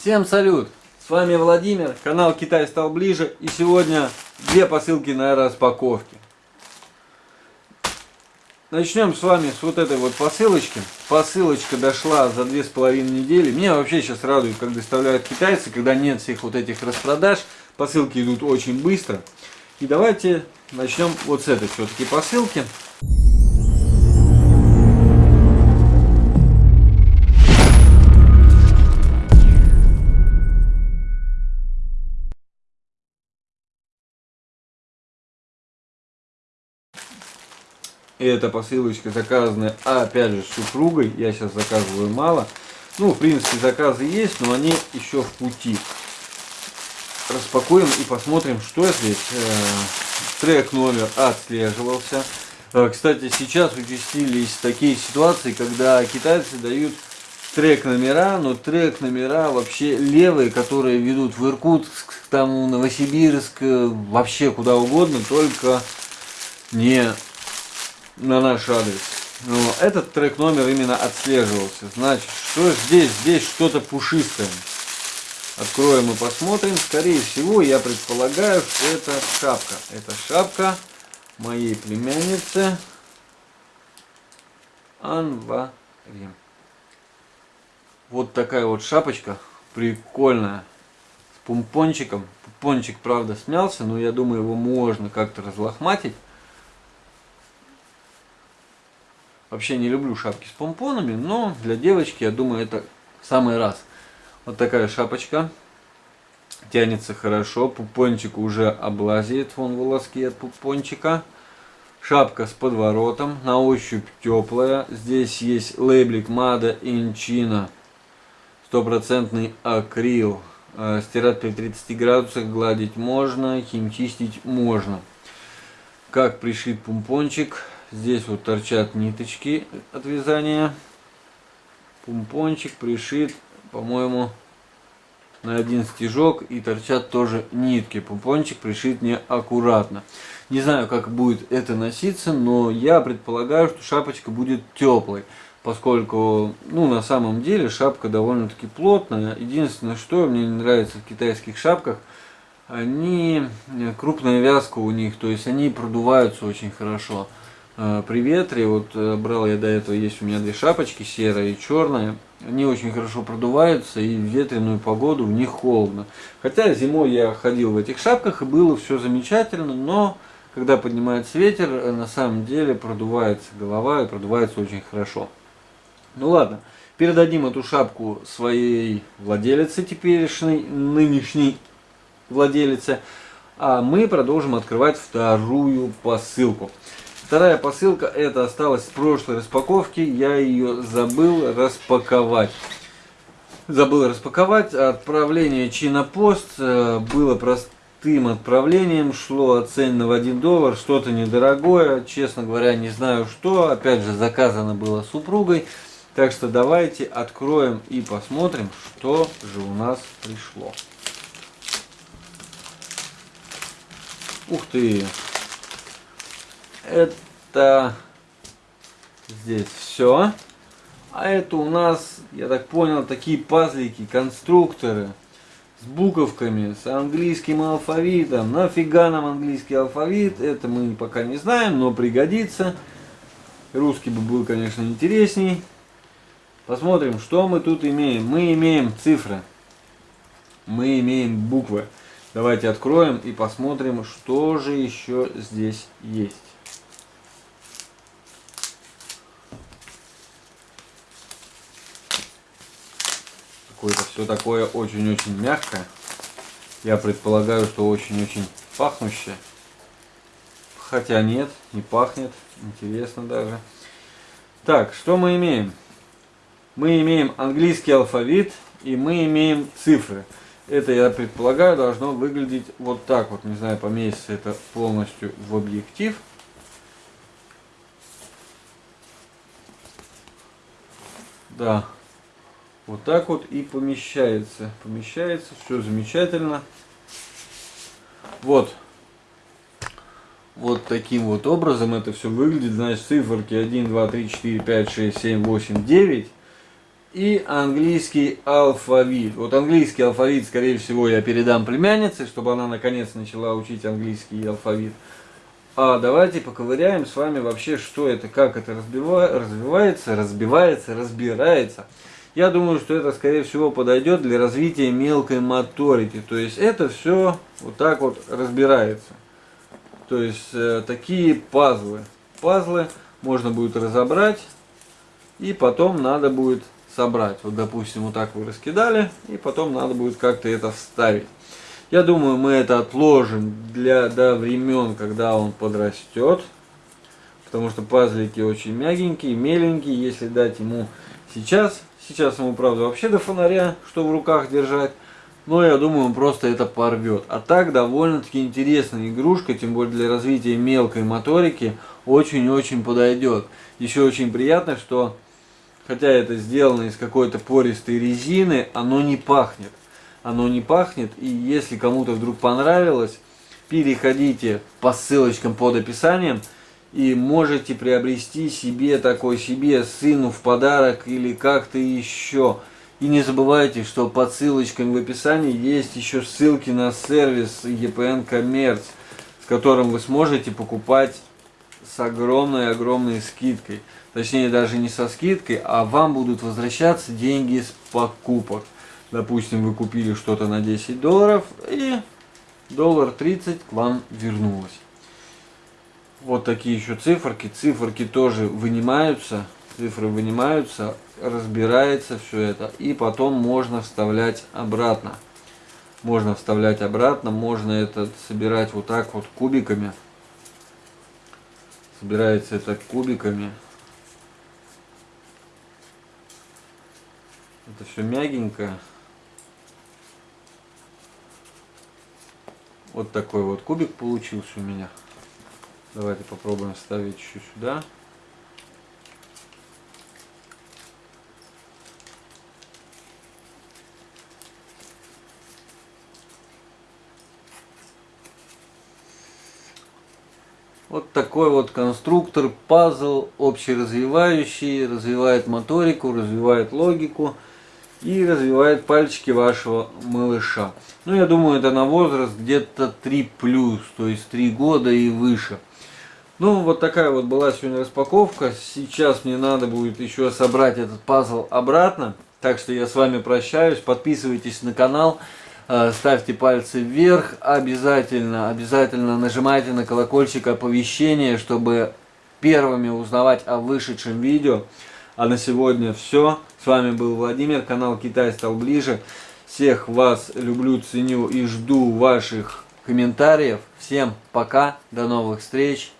Всем салют! С вами Владимир, канал Китай стал ближе и сегодня две посылки на распаковке. Начнем с вами с вот этой вот посылочки. Посылочка дошла за две с половиной недели. Меня вообще сейчас радует, как доставляют китайцы, когда нет всех вот этих распродаж. Посылки идут очень быстро. И давайте начнем вот с этой все-таки посылки. И эта посылочка заказанная, опять же, с супругой. Я сейчас заказываю мало. Ну, в принципе, заказы есть, но они еще в пути. Распакуем и посмотрим, что здесь. Э, трек номер отслеживался. Э, кстати, сейчас участились такие ситуации, когда китайцы дают трек номера, но трек номера вообще левые, которые ведут в Иркутск, там Новосибирск, э, вообще куда угодно, только не на наш адрес. Но этот трек номер именно отслеживался. Значит, что здесь? Здесь что-то пушистое. Откроем и посмотрим. Скорее всего, я предполагаю, что это шапка. Это шапка моей племянницы Анвари. Вот такая вот шапочка. Прикольная. С пумпончиком. Пумпончик, правда, смялся, но я думаю, его можно как-то разлохматить. Вообще не люблю шапки с помпонами, но для девочки, я думаю, это самый раз. Вот такая шапочка. Тянется хорошо. Пупончик уже облазит. Вон волоски от пупончика. Шапка с подворотом. На ощупь теплая. Здесь есть лейблик Mada Inchina. Стопроцентный акрил. Э, стирать при 30 градусах, гладить можно, химчистить можно. Как пришит пумпончик. Здесь вот торчат ниточки от вязания. Пумпончик пришит, по-моему, на один стежок и торчат тоже нитки. Пумпончик пришит неаккуратно. Не знаю, как будет это носиться, но я предполагаю, что шапочка будет теплой. Поскольку, ну, на самом деле шапка довольно-таки плотная. Единственное, что мне не нравится в китайских шапках, они, крупная вязка у них, то есть они продуваются очень хорошо. А, при ветре, вот э, брал я до этого, есть у меня две шапочки, серая и черная. Они очень хорошо продуваются и в ветреную погоду в них холодно. Хотя зимой я ходил в этих шапках и было все замечательно, но когда поднимается ветер, э, на самом деле продувается голова и продувается очень хорошо. Ну ладно, передадим эту шапку своей владелице теперешней, нынешней владелице. А мы продолжим открывать вторую посылку. Вторая посылка, это осталась с прошлой распаковки, я ее забыл распаковать. Забыл распаковать, отправление Чинопост э, было простым отправлением, шло оценено в 1 доллар, что-то недорогое, честно говоря, не знаю что, опять же заказано было супругой. Так что давайте откроем и посмотрим, что же у нас пришло. Ух ты! Это здесь все. А это у нас, я так понял, такие пазлики, конструкторы с буковками, с английским алфавитом. Нафига нам английский алфавит? Это мы пока не знаем, но пригодится. Русский бы был, конечно, интересней. Посмотрим, что мы тут имеем. Мы имеем цифры. Мы имеем буквы. Давайте откроем и посмотрим, что же еще здесь есть. Какое-то все такое очень-очень мягкое. Я предполагаю, что очень-очень пахнущее. Хотя нет, не пахнет. Интересно даже. Так, что мы имеем? Мы имеем английский алфавит и мы имеем цифры. Это, я предполагаю, должно выглядеть вот так вот. Не знаю, поместится это полностью в объектив. Да, вот так вот и помещается. Помещается, все замечательно. Вот. Вот таким вот образом это все выглядит. Значит, циферки 1, 2, 3, 4, 5, 6, 7, 8, 9. и английский алфавит. Вот английский алфавит, скорее всего, я передам племяннице, чтобы она наконец начала учить английский алфавит. А давайте поковыряем с вами вообще, что это, как это развивается, разбивается, разбирается. Я думаю, что это, скорее всего, подойдет для развития мелкой моторики. То есть это все вот так вот разбирается. То есть э, такие пазлы. Пазлы можно будет разобрать и потом надо будет собрать. Вот, допустим, вот так вы раскидали, и потом надо будет как-то это вставить. Я думаю, мы это отложим для, до времен, когда он подрастет. Потому что пазлики очень мягенькие, меленькие. Если дать ему сейчас, сейчас ему, правда, вообще до фонаря, что в руках держать. Но я думаю, он просто это порвет. А так, довольно-таки интересная игрушка, тем более для развития мелкой моторики, очень-очень подойдет. Еще очень приятно, что хотя это сделано из какой-то пористой резины, оно не пахнет. Оно не пахнет, и если кому-то вдруг понравилось, переходите по ссылочкам под описанием и можете приобрести себе такой себе сыну в подарок или как-то еще. И не забывайте, что под ссылочками в описании есть еще ссылки на сервис EPN Commerce, с которым вы сможете покупать с огромной-огромной скидкой. Точнее, даже не со скидкой, а вам будут возвращаться деньги с покупок. Допустим, вы купили что-то на 10 долларов, и доллар 30 к вам вернулось. Вот такие еще циферки. Циферки тоже вынимаются. Цифры вынимаются, разбирается все это. И потом можно вставлять обратно. Можно вставлять обратно, можно это собирать вот так вот кубиками. Собирается это кубиками. Это все мягенько. Вот такой вот кубик получился у меня. Давайте попробуем вставить еще сюда. Вот такой вот конструктор, пазл общеразвивающий, развивает моторику, развивает логику и развивает пальчики вашего малыша. Ну, я думаю, это на возраст где-то 3 плюс, то есть 3 года и выше. Ну, вот такая вот была сегодня распаковка. Сейчас мне надо будет еще собрать этот пазл обратно. Так что я с вами прощаюсь. Подписывайтесь на канал, э, ставьте пальцы вверх. Обязательно, обязательно нажимайте на колокольчик оповещения, чтобы первыми узнавать о вышедшем видео. А на сегодня все. С вами был Владимир, канал Китай стал ближе. Всех вас люблю, ценю и жду ваших комментариев. Всем пока, до новых встреч.